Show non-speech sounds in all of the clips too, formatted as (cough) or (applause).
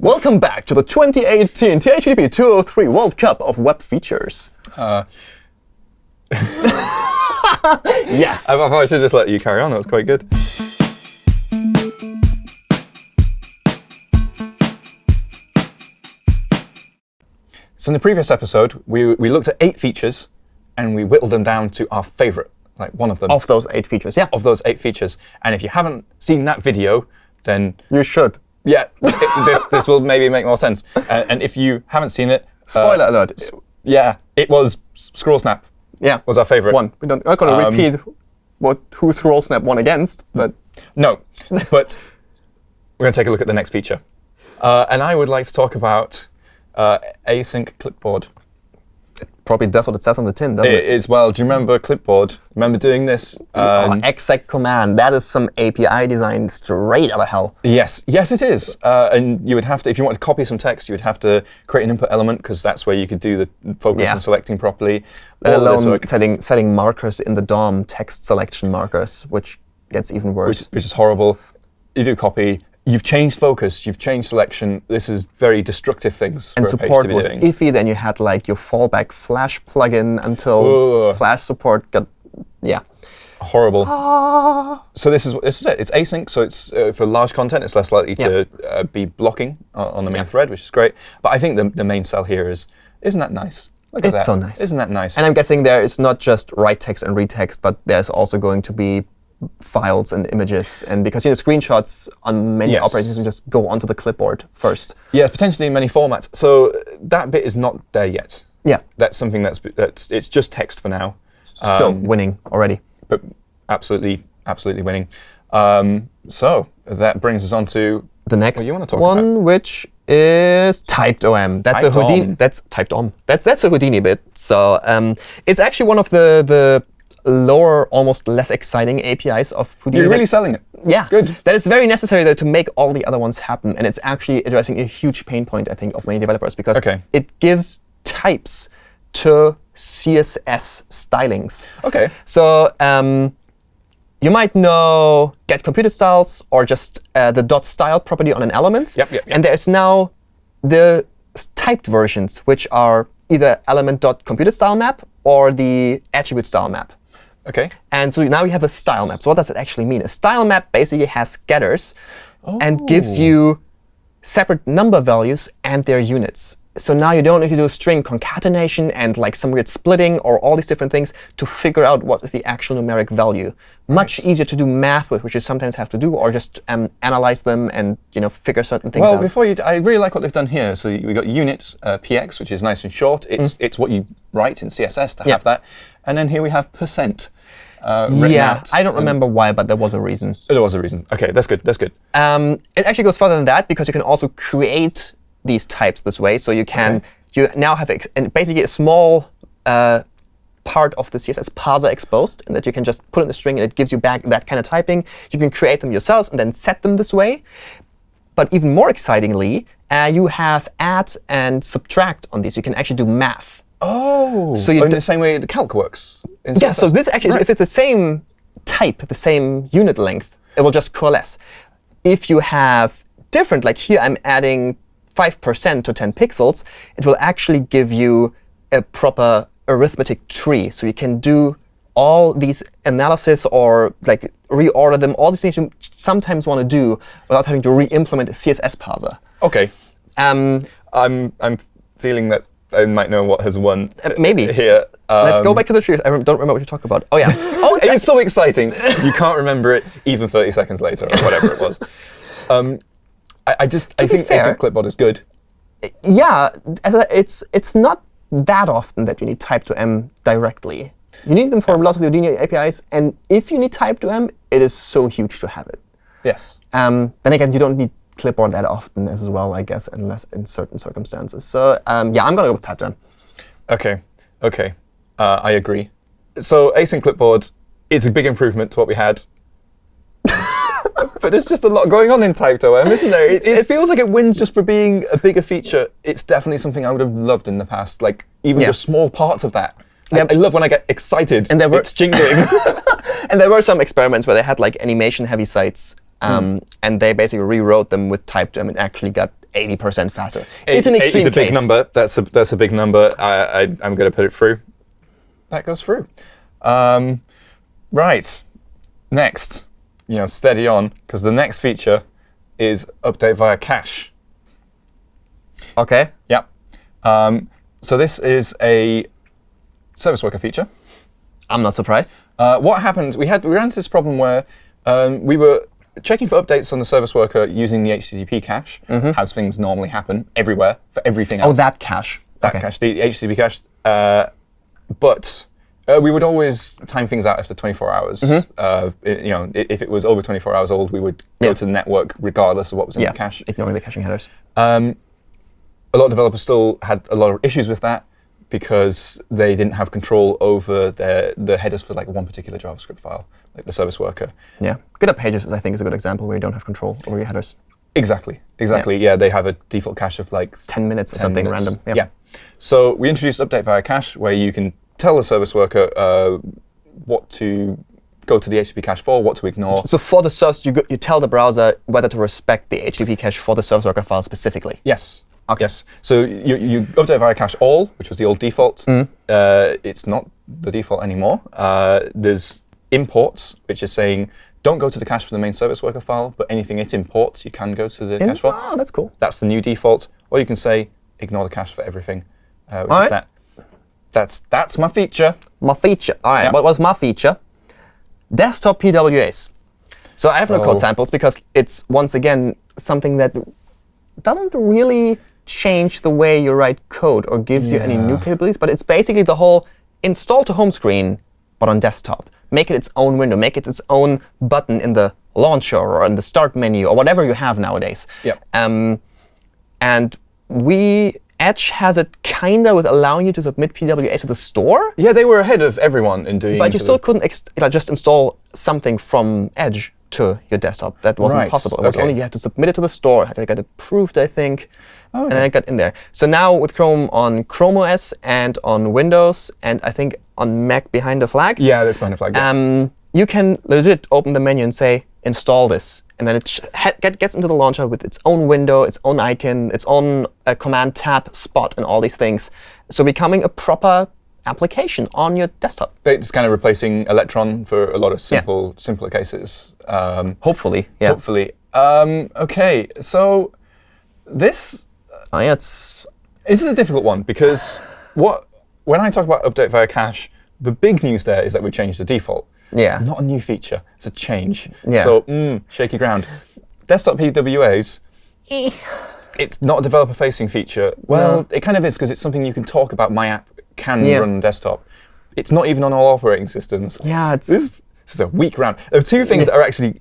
Welcome back to the 2018 HTTP 203 World Cup of Web Features. Uh, (laughs) yes. I thought I should just let you carry on. That was quite good. So in the previous episode, we, we looked at eight features, and we whittled them down to our favorite, like one of them. Of those eight features, yeah. Of those eight features. And if you haven't seen that video, then You should. Yeah, it- this, this will maybe make more sense. Uh, and if you haven't seen it, uh, Spoiler alert. Yeah, it was Scroll Snap yeah. was our favorite. One. We don't, I'm not going to Um, repeat what who Scroll Snap won against, but No, but we're going to take a look at the next feature. Uh, and I would like to talk about uh, async clipboard. Probably does what it says on the tin, doesn't It it? is, well, do you remember clipboard? Remember doing this? Oh, Um, exec command. That is some API design straight out of hell. Yes, yes, it is. Uh, and you would have to, if you wanted to copy some text, you would have to create an input element because that's where you could do the focus Yeah. and selecting properly. Let All alone setting, setting markers in the DOM, text selection markers, which gets even worse. which, which is horrible. You do copy. You've changed focus. You've changed selection. This is very destructive things and for a page support was doing. iffy. Then you had like your fallback Flash plugin until Ugh. Flash support got, yeah. horrible. So this is this is it. It's async, so it's uh, for large content. It's less likely to uh, be blocking uh, on the main thread, which is great. But I think the the main sell here is isn't that nice? Look at It's that. so nice. Isn't that nice? And I'm guessing there is not just write text and read text, but there's also going to be files and images. And because you know screenshots on many Yes. operating systems just go onto the clipboard first. yeah, potentially in many formats. So that bit is not there yet. Yeah, That's something that's that's it's just text for now. still Um, winning already. but absolutely, absolutely winning. Um, so that brings us on to The next what you wanna talk one, about. which is typed OM. That's Typed a Houdini. OM. That's typed OM. That's that's a Houdini bit. So um, it's actually one of the the lower, almost less exciting APIs of Houdini. You're really selling it. Yeah, Good. That it's very necessary though to make all the other ones happen, and it's actually addressing a huge pain point I think of many developers because Okay. it gives types to CSS stylings. Okay. So um, you might know get computed styles or just uh, the dot style property on an element. Yep, yep, yep. And there's now the typed versions, which are either element dot computed style map or the attribute style map. Okay. And so now you have a style map. So what does it actually mean? A style map basically has getters and gives Oh. you separate number values and their units. So now you don't need to do string concatenation and like some weird splitting or all these different things to figure out what is the actual numeric value. Much easier to do math with, which you sometimes have to do, or just um, analyze them and you know figure certain things Well, out. Well, before you, I really like what they've done here. So we got unit uh, px, which is nice and short. It's it's what you write in CSS to Mm. Have that. And then here we have percent. Uh, yeah, out. I don't remember why, but there was a reason. There was a reason. Okay, that's good. That's good. Um, it actually goes further than that because you can also create these types this way. So you can Okay. you now have ex and basically a small uh, part of the CSS parser exposed, and that you can just put in a string and it gives you back that kind of typing. You can create them yourselves and then set them this way. But even more excitingly, uh, you have add and subtract on these. You can actually do math. Oh, So in the same way the calc works. Yeah, so this actually, Right. if it's the same type, the same unit length, it will just coalesce. If you have different, like here I'm adding 5% to 10 pixels, it will actually give you a proper arithmetic tree. So you can do all these analysis or like reorder them, all these things you sometimes want to do without having to re-implement a CSS parser. okay, Um, I'm I'm feeling that I might know what has won. Uh, maybe. here. let's go Um, back to the truth. I don't remember what you talk about. Oh, yeah. (laughs) oh, it's It so exciting. you can't remember it even 30 seconds later or whatever it was. (laughs) Um, I, I just I be think fair- clipboard is good. yeah, it's it's not that often that you need Typed OM directly. You need them for lots of the Houdini APIs, and if you need Typed OM, it is so huge to have it. Yes. Um, then again, you don't need clipboard that often as well, I guess, unless in certain circumstances. So um, yeah, I'm gonna go with Typed OM. Okay. Okay. Uh, I agree. So async clipboard, it's a big improvement to what we had. (laughs) but there's just a lot going on in Typed OM, isn't there? It, it feels like it wins just for being a bigger feature. It's definitely something I would have loved in the past, like even Yeah. just small parts of that. I- Yeah. I, love when I get excited And there were- it's jingling. (laughs) And there were some experiments where they had like animation-heavy sites, um, Hmm. and they basically rewrote them with Typed OM and actually got 80% faster. It's an Eight- extreme It's a big case. number. That's a that's a big number. I, I I'm going to put it through. That goes through. Um, right. Next, you know, steady on, because the next feature is update via cache. OK. Yep. Um, so this is a service worker feature. I'm not surprised. Uh, what happened? We had we ran into this problem where um, we were checking for updates on the service worker using the HTTP cache, as things normally happen everywhere for everything else. Oh, that cache. that OK. cache, the HTTP cache. Uh, but uh, we would always time things out after 24 hours. Uh, i- you know, if it was over 24 hours old, we would go Yeah. to the network regardless of what was in Yeah, the cache. ignoring the caching headers. Um, a lot of developers still had a lot of issues with that because they didn't have control over their the headers for like one particular JavaScript file, like the service worker. Yeah. GitHub Pages, I think, is a good example where you don't have control over your headers. Exactly, exactly. Yeah, they have a default cache of like 10 minutes or something minutes. random. Yeah. So we introduced update via cache where you can tell the service worker uh, what to go to the HTTP cache for, what to ignore. So for the service, you, go, you tell the browser whether to respect the HTTP cache for the service worker file specifically. Yes. Okay. Yes. So you, you update via cache all, which was the old default. Mm. Uh, it's not the default anymore. Uh, there's imports, which is saying don't go to the cache for the main service worker file, but anything it imports, you can go to the cache file. Oh, that's cool. That's the new default. Or you can say ignore the cache for everything, uh, which All is right. that. That's that's my feature. My feature. All right, Yeah. what was my feature? Desktop PWAs. So I have no Oh. code samples because it's, once again, something that doesn't really change the way you write code or gives you any new capabilities, but it's basically the whole install to home screen, but on desktop. Make it its own window. Make it its own button in the launcher or in the start menu or whatever you have nowadays. Yep. Um, and we Edge has it kinda with allowing you to submit PWA to the store. Yeah, they were ahead of everyone in doing. But you still couldn't just install something from Edge to your desktop. That wasn't Right, possible. It was okay. only you had to submit it to the store, had to get approved, I think, Oh, and then it got in there. So now with Chrome on Chrome OS and on Windows, and I think on Mac behind the flag, Yeah, that's kind of like. yeah. um, you can legit open the menu and say, install this. And then it sh- get, gets into the launcher with its own window, its own icon, its own uh, command tab spot, and all these things. So becoming a proper application on your desktop, It's kind of replacing Electron for a lot of simple, simpler cases. Um, hopefully. Yeah. Hopefully. Um, okay, so this yeah, it's this is a difficult one because what when I talk about update via cache, the big news there is that we changed the default. Yeah. It's not a new feature; it's a change. Yeah. So mm, shaky ground. Desktop PWAs. (sighs) It's not a developer-facing feature. Well, it kind of is because it's something you can talk about. My app can Yeah. run desktop. It's not even on all operating systems. yeah, it's. This, this is a weak round. There are two things that are actually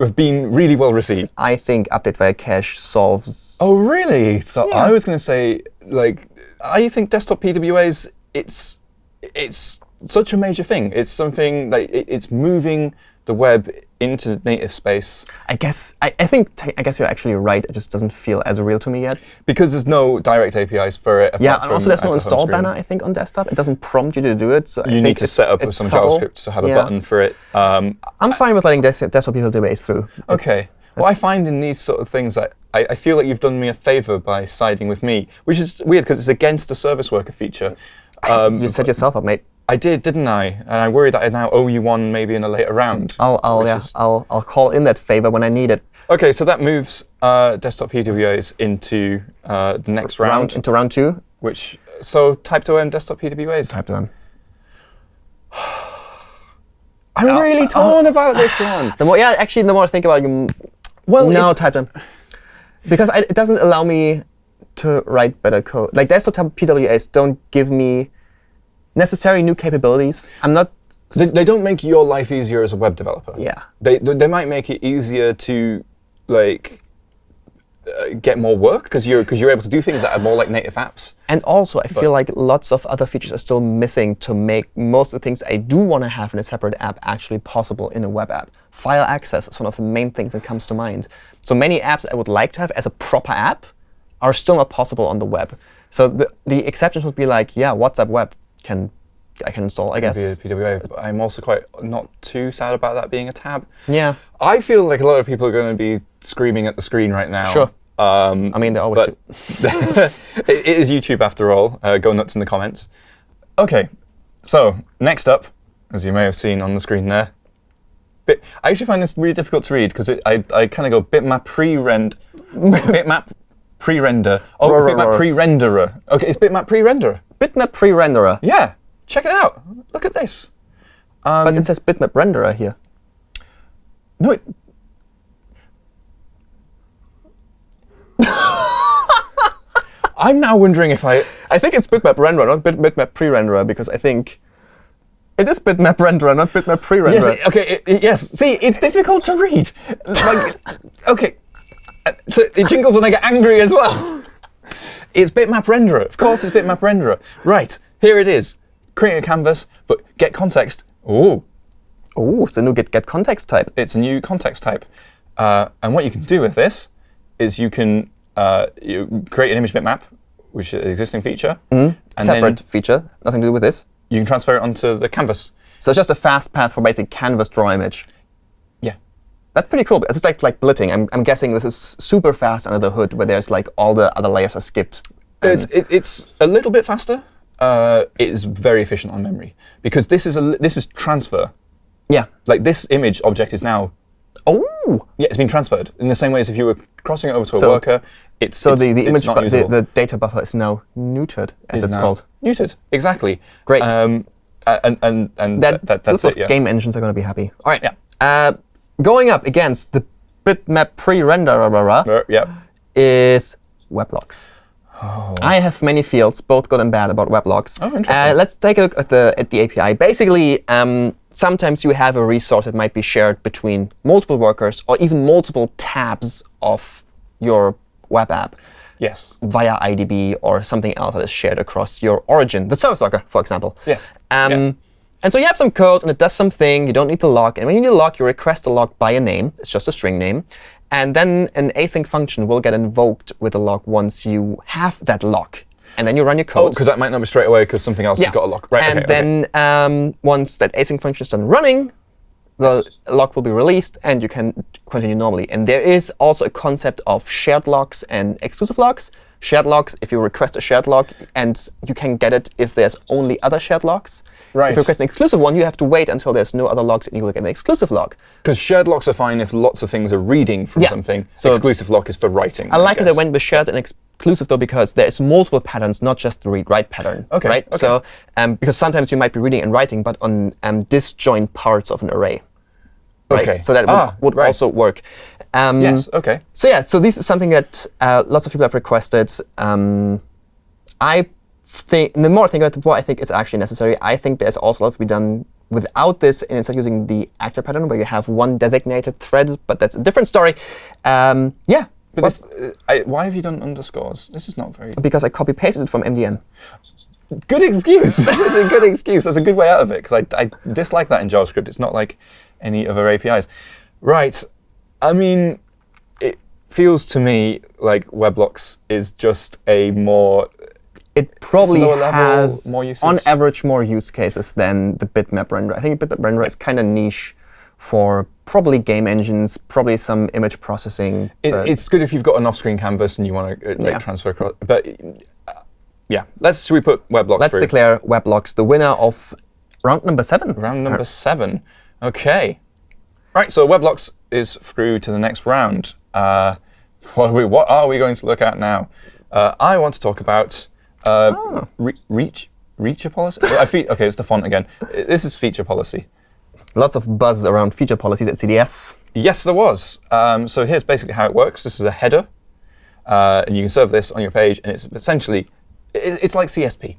have been really well received. I think update via cache solves. Oh, really? So Yeah. I was going to say, like, I think desktop PWAs, it's it's such a major thing. It's something like it, it's moving the web into native space I guess I, I think I guess you're actually right. It just doesn't feel as real to me yet. because there's no direct APIs for it. Yeah, and also there's no add to home install banner. I think on desktop it doesn't prompt you to do it. So I You need to set up some subtle. JavaScript to have a button for it. Um, I'm fine with letting des- desktop PWAs through. It's- Okay. What I find in these sort of things, I, I I feel like you've done me a favor by siding with me, which is weird because it's against the service worker feature. Um, you set yourself up, mate. I did, didn't I? And I worry that I now owe you one maybe in a later round. I'll I'll yeah is- I'll I'll call in that favor when I need it. Okay, so that moves uh, desktop PWAs into uh, the next round, into round two. which so type to desktop PWAs. Type to them. (sighs) I'm really torn about this one. (sighs) The more yeah, actually, the more I think about it, you, Well, no, it's- type them because I, it doesn't allow me to write better code. Like desktop PWAs don't give me necessary new capabilities. I'm not. They, they don't make your life easier as a web developer. Yeah. They they might make it easier to like uh, get more work because you're because you're able to do things that are more like native apps. And also, I feel like lots of other features are still missing to make most of the things I do want to have in a separate app actually possible in a web app. File access is one of the main things that comes to mind. So many apps I would like to have as a proper app are still not possible on the web. So the, the exceptions would be like, yeah, WhatsApp web can I can install, I guess. PWA, I'm also quite not too sad about that being a tab. Yeah. I feel like a lot of people are going to be screaming at the screen right now. Sure. Um, I mean, they always do. (laughs) it it is YouTube after all. Uh, go nuts in the comments. OK, so next up, as you may have seen on the screen there, bit, I actually find this really difficult to read because I, I kind of go bitmap pre-rend, (laughs) bitmap pre-render. Oh, bitmap pre-renderer. OK, it's bitmap pre-renderer. Bitmap pre-renderer. Yeah, check it out. Look at this. Um, but it says bitmap renderer here. No, it, (laughs) I'm now wondering if I. I think it's bitmap renderer, not bit, bitmap pre-renderer, because I think it is bitmap renderer, not bitmap pre-renderer. Yes. okay. it- it- yes. See, it's difficult to read. Like, (laughs) okay. Uh, So it jingles when I get angry as well. It's bitmap renderer. Of course, it's bitmap renderer. Right. Here it is. Creating a canvas, but get context. Ooh, Oh, it's a new get, get context type. it's a new context type. Uh, and what you can do with this is you can uh, you create an image bitmap, which is an existing feature, and Separate then feature, nothing to do with this. you can transfer it onto the canvas. So it's just a fast path for basic canvas draw image. That's pretty cool. It's like like blitting. I'm, I'm guessing this is super fast under the hood, where there's like all the other layers are skipped. It's, it, it's a little bit faster. Uh, it is very efficient on memory because this is a this is transfer. Yeah. Like this image object is now Oh. yeah, it's been transferred in the same way as if you were crossing it over to a So- worker. It's So it's, the, the image, the, the data buffer is now neutered, as Is it's called. neutered. Exactly. Great. Um, and and and That, that, that that's lots of it. Yeah. game engines are going to be happy. All right. Yeah. Uh, going up against the bitmap pre-renderer Uh, yeah. is Web Locks. I have many fields, both good and bad, about Web Locks. Oh, interesting. Uh, let's take a look at the at the API. Basically, um, sometimes you have a resource that might be shared between multiple workers or even multiple tabs of your web app Yes. via IDB or something else that is shared across your origin, the service worker, for example. Yes. Um, Yeah. And so you have some code, and it does something. You don't need the lock. And when you need a lock, you request a lock by a name. It's just a string name. And then an async function will get invoked with a lock once you have that lock. And then you run your code. Because that might not be straight away because something else has got a lock. Right. And okay, okay. then um, once that async function is done running, the lock will be released, and you can continue normally. And there is also a concept of shared locks and exclusive locks. Shared locks, if you request a shared lock, and you can get it if there's only other shared locks. Right. If you request an exclusive one, you have to wait until there's no other locks, and you will get an exclusive lock. Because shared locks are fine if lots of things are reading from Yeah. something. So- Exclusive lock is for writing. I like that they guess. went with shared and exclusive though, because there is multiple patterns, not just the read-write pattern. Okay, Right. okay. So um, because sometimes you might be reading and writing, but on um, disjoint parts of an array. Right? Okay. So that would, Ah, would right. also work. Um, Yes. Okay. So yeah, so this is something that uh, lots of people have requested. Um, I think the more I think about it, the more I think it's actually necessary. I think there's also a lot to be done without this, and instead using the actor pattern where you have one designated thread, but that's a different story. Um, yeah, But this, uh, I, why have you done underscores? This is not very because I copy pasted it from MDN. good excuse. (laughs) That's a good excuse. That's a good way out of it because I, I dislike that in JavaScript. It's not like any other APIs. Right. I mean, it feels to me like Web Locks is just a more It probably level, has, more usage. on average, more use cases than the bitmap renderer. I think bitmap renderer is kind of niche for probably game engines, probably some image processing. It, it's good if you've got an off-screen canvas and you want to uh, like, Yeah. transfer across. But uh, yeah, let's should we put Web Locks Let's through? declare Web Locks the winner of round number seven. round number seven. Okay. Right. So Web Locks is through to the next round. Uh, (laughs) what, are we, what are we going to look at now? Uh, I want to talk about uh, Oh. re reach feature policy. Okay, it's the font again. This is feature policy. Lots of buzz around feature policies at CDS. Yes, there was. Um, so here's basically how it works. This is a header, uh, and you can serve this on your page, and it's essentially it, it's like CSP.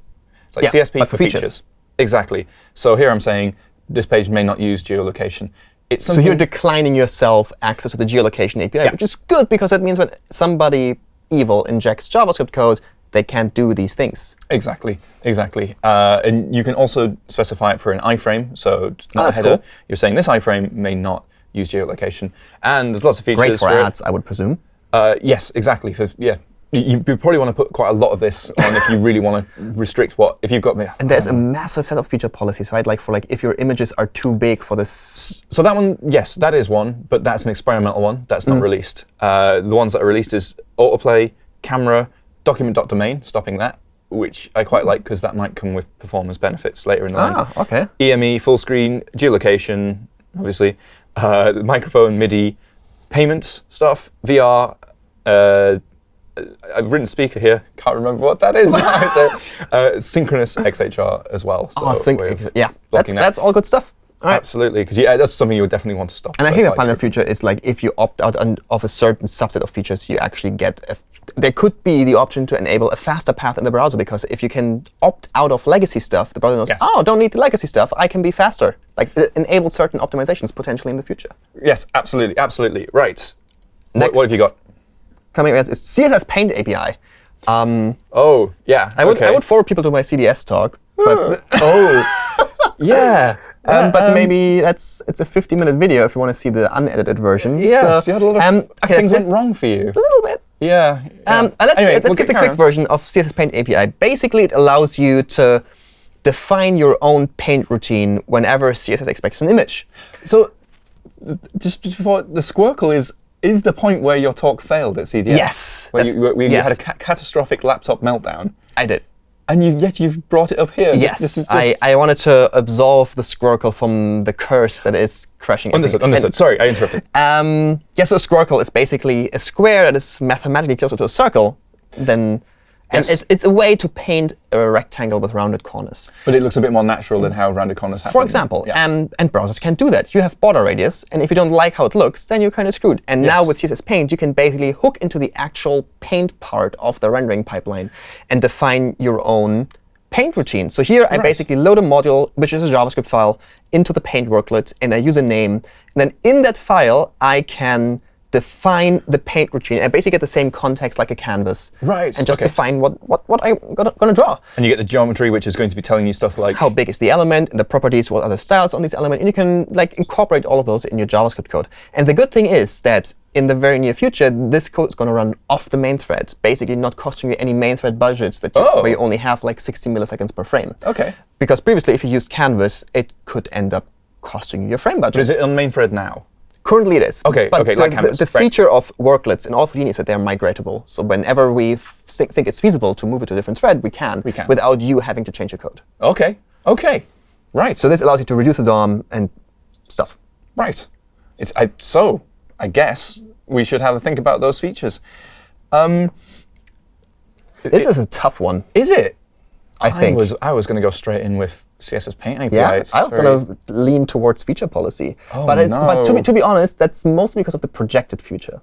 It's like Yeah, CSP for for features. features. Exactly. So here I'm saying this page may not use geolocation. So you're declining yourself access to the geolocation API, which is good because that means when somebody evil injects JavaScript code, they can't do these things. Exactly, exactly. Uh, and you can also specify it for an iframe. So not Oh, header. cool. You're saying this iframe may not use geolocation. And there's lots of features Great for it. ads, I would presume. Uh, yes, exactly. For, yeah, you, you probably want to put quite a lot of this on if you really want to restrict what if you've got me. And there's a massive set of feature policies, right? Like for like if your images are too big for this. So that one, yes, that is one, but that's an experimental one. That's not released. Uh, the ones that are released is autoplay, camera, document.domain, stopping that, which I quite like because that might come with performance benefits later in the line. Ah, OK. EME, full screen, geolocation, obviously, uh, microphone, MIDI, payments stuff, VR. Uh, Uh, I've written speaker here. Can't remember what that is now. (laughs) so, uh, synchronous XHR as well. So Oh, sync. Yeah, that's, that. that's all good stuff. All right. Absolutely, because yeah, uh, that's something you would definitely want to stop. And I think the plan in the future is like if you opt out of a certain subset of features, you actually get a, there could be the option to enable a faster path in the browser because if you can opt out of legacy stuff, the browser knows, Yes. oh, don't need the legacy stuff, I can be faster. Like uh, it enable certain optimizations potentially in the future. Yes, absolutely, absolutely. Right. What, Next. what have you got? Coming next is CSS Paint API. Um, Oh, yeah. I would okay. I would forward people to my CDS talk, but (laughs) oh, yeah. um, but um, maybe that's it's a 50 minute video if you want to see the unedited version. Yes, So, you had a lot of um, okay, things went wrong for you. a little bit. Yeah. yeah. Um, uh, let's anyway, let's we'll get get the quick version of CSS Paint API. Basically, it allows you to define your own paint routine whenever CSS expects an image. So, just before the squircle is is the point where your talk failed at CDS. Yes, Where you, where you yes. had a ca- catastrophic laptop meltdown, I did. and you, yet you've brought it up here. Yes, This, is just I, I wanted to absolve the Squircle from the curse that is crushing understood. everything. Understood. Sorry, I interrupted. Um, yeah, so a Squircle is basically a square that is mathematically closer to a circle than. And Yes. it's, it's a way to paint a rectangle with rounded corners. But it looks a bit more natural than how rounded corners happen. For example, Yeah. um, and browsers can do that. You have border radius, and if you don't like how it looks, then you're kind of screwed. And now with CSS Paint, you can basically hook into the actual paint part of the rendering pipeline and define your own paint routine. So here, I basically load a module, which is a JavaScript file, into the paint worklet, and I use a name. And then in that file, I can define the paint routine. and basically get the same context like a canvas. Right, And just okay. define what, what, what I'm gonna, gonna draw and you get the geometry, which is going to be telling you stuff like how big is the element, and the properties, what are the styles on this element, and you can like incorporate all of those in your JavaScript code. And the good thing is that in the very near future, this code is going to run off the main thread, basically not costing you any main thread budgets that you, Oh. where you oh. only have like 60 milliseconds per frame. Okay. Because previously, if you used Canvas, it could end up costing you your frame budget. But is it on main thread now? Currently, it is. Okay, but okay, the, like Canvas, the right. feature of worklets in all of Houdini is that they're migratable. So whenever we think it's feasible to move it to a different thread, we can, We can. without you having to change your code. Okay. Okay. Right. So this allows you to reduce the DOM and stuff. Right. It's I, so. I guess we should have a think about those features. Um, This is a tough one, is it? I think. was I was going to go straight in with CSS Paint API. yeah, I was very- going to lean towards feature policy. Oh, but it's but to be, to be honest, that's mostly because of the projected future.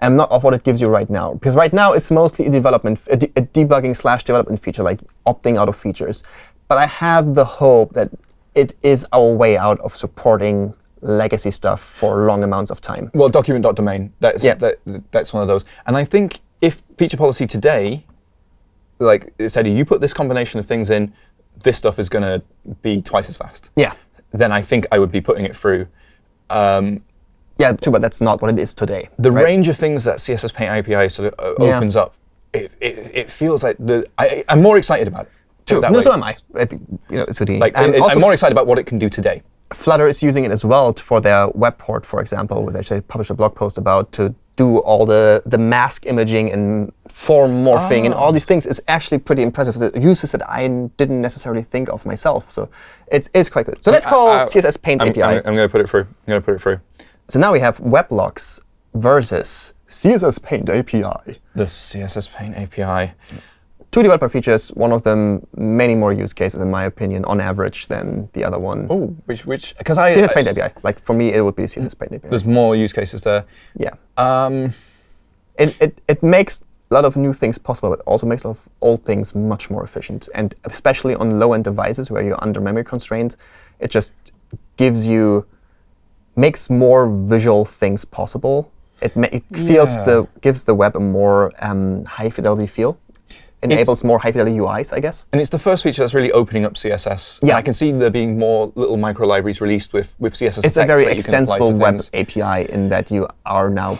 And not of what it gives you right now. Because right now, it's mostly a development, a, de- a debugging slash development feature, like opting out of features. But I have the hope that it is our way out of supporting legacy stuff for long amounts of time. Well, document.domain. That's Yeah. that, that's one of those. And I think if feature policy today, like it said, you put this combination of things in, this stuff is going to be twice as fast. Yeah. Then I think I would be putting it through. Um, Yeah, true, but that's not what it is today. the right? range of things that CSS Paint API sort of uh, Yeah. opens up, it, it, it feels like the I, I'm more excited about it. True. No, way. so am I. It- you know, it's. Like, And it- also I'm more excited about what it can do today. Flutter is using it as well for their web port, for example, which I published a blog post about to do all the, the mask imaging and form morphing and Ah. all these things is actually pretty impressive. The uses that I didn't necessarily think of myself. So it's, it's quite good. So let's call I- I- CSS Paint I'm, API. I'm, going to put it through. I'm going to put it through. so now we have Web Locks versus CSS Paint API. The CSS Paint API. Two developer features, one of them many more use cases, in my opinion, on average than the other one. Oh, which which because I, CSS Paint API. Like for me, it would be CSS Paint API. there's more use cases there. Yeah. Um, it, it, it makes a lot of new things possible, but also makes a lot of old things much more efficient. And especially on low-end devices where you're under memory constraint, it just gives you, makes more visual things possible. It, it feels Yeah. the gives the web a more um, high fidelity feel. Enables more high fidelity UIs, I guess. and it's the first feature that's really opening up CSS. And Yeah. I can see there being more little micro libraries released with with CSS. It's a very that you can apply extensible web. API in that you are now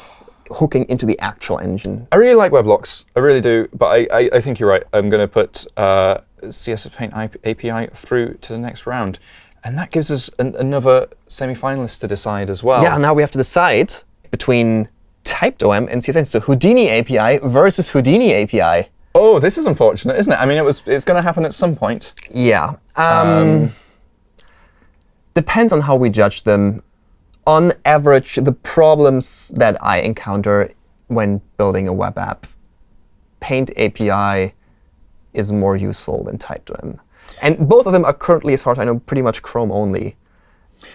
hooking into the actual engine. I really like Web Locks. I really do. But I, I, I think you're right. I'm going to put uh, CSS Paint API through to the next round. And that gives us an, another semi-finalist to decide as well. Yeah, now we have to decide between TypedOM and CSS. So Houdini API versus Houdini API. Oh, this is unfortunate, isn't it? I mean, it was it's going to happen at some point. Yeah. Um, depends on how we judge them. On average, the problems that I encounter when building a web app, Paint API is more useful than TypedOM. And both of them are currently, as far as I know, pretty much Chrome only.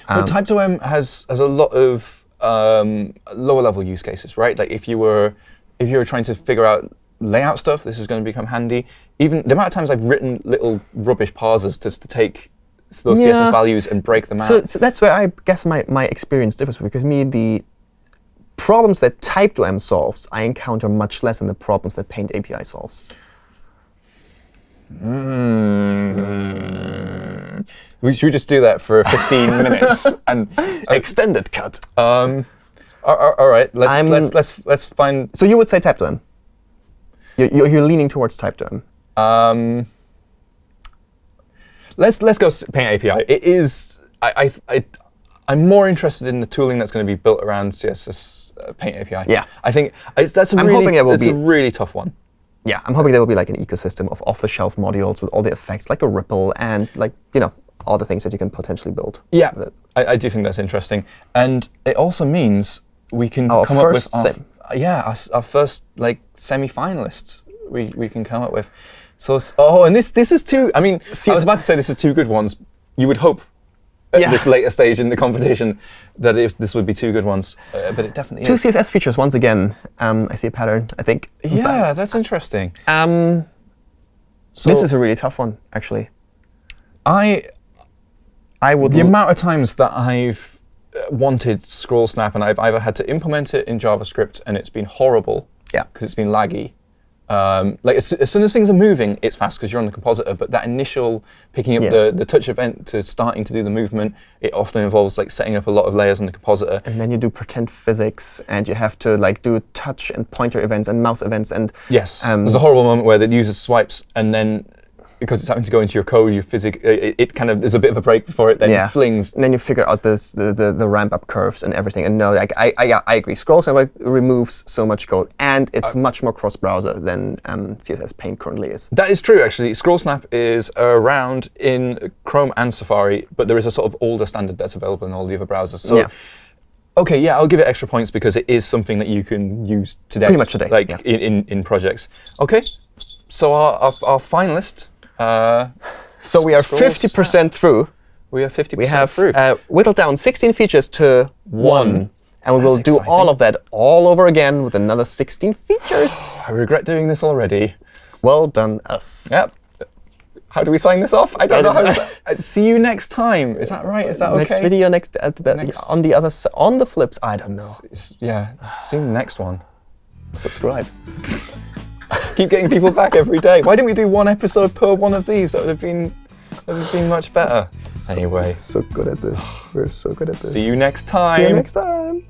Um, but TypedOM has has a lot of um, lower level use cases, right? Like if you were if you were trying to figure out layout stuff, this is going to become handy. Even the amount of times I've written little rubbish parsers just to take those yeah. CSS values and break them out. So, so, that's where I guess my, my experience differs, because me, the problems that TypedOM solves, I encounter much less than the problems that Paint API solves. Mm. We should just do that for 15 (laughs) minutes and uh, extended cut. Um, all, all right, let's let's let's let's find. So you would say TypedOM. You're, you're leaning towards TypedOM. Um, let's let's go Paint API. It is I I, I I'm more interested in the tooling that's going to be built around CSS uh, Paint API. Yeah. I think that's a I'm really, hoping it will be, a really tough one. Yeah, I'm hoping there will be like an ecosystem of off-the-shelf modules with all the effects, like a Ripple and like you know all the things that you can potentially build. Yeah, I, I, do think that's interesting, and it also means we can our come up with our, yeah our, our, first like semi-finalists we we can come up with. So oh, and this this is two. I mean, I was about to say this is two good ones. You would hope at yeah. this later stage in the competition that if this would be two good ones, uh, but it definitely two is. Two CSS features once again. Um, I see a pattern. I think. Yeah, that's interesting. Um, so this is a really tough one, actually. I, I would. The amount of times that I've wanted scroll snap and I've either had to implement it in JavaScript and it's been horrible. Yeah. Because it's been laggy, um, like as, as, soon as things are moving, it's fast because you're on the compositor. But that initial picking up yeah. the, the touch event to starting to do the movement, it often involves like setting up a lot of layers on the compositor. And then you do pretend physics, and you have to like do touch and pointer events and mouse events. And yes, um, there's a horrible moment where the user swipes, and then because it's having to go into your code, your physics, it, it, kind of there's a bit of a break before it then yeah. flings. And then you figure out this, the, the, the ramp up curves and everything. And no, like I I, I agree. Scroll Snap removes so much code, and it's uh, much more cross browser than um, CSS Paint currently is. That is true, actually. Scroll Snap is around in Chrome and Safari, but there is a sort of older standard that's available in all the other browsers. So. Yeah. OK, yeah, I'll give it extra points because it is something that you can use today. Pretty much today. Like yeah. in, in, in projects. OK, so our, our, our finalist uh, so we are 50% through. We are 50% we have, through. Uh, whittled down 16 features to one. one. And we That's will do exciting. all of that all over again with another 16 features. (sighs) I regret doing this already. Well done, us. Yep. How do we sign this off? I don't know how to. Uh, see you next time. Is that right? Is that next okay? Next video, next, uh, the, next on the other on the flips. I don't know. It's, yeah. See you next one. Subscribe. Keep getting people back every day. Why didn't we do one episode per one of these? That would have been that would have been much better. So, anyway. So good at this. We're so good at this. See you next time. See you next time.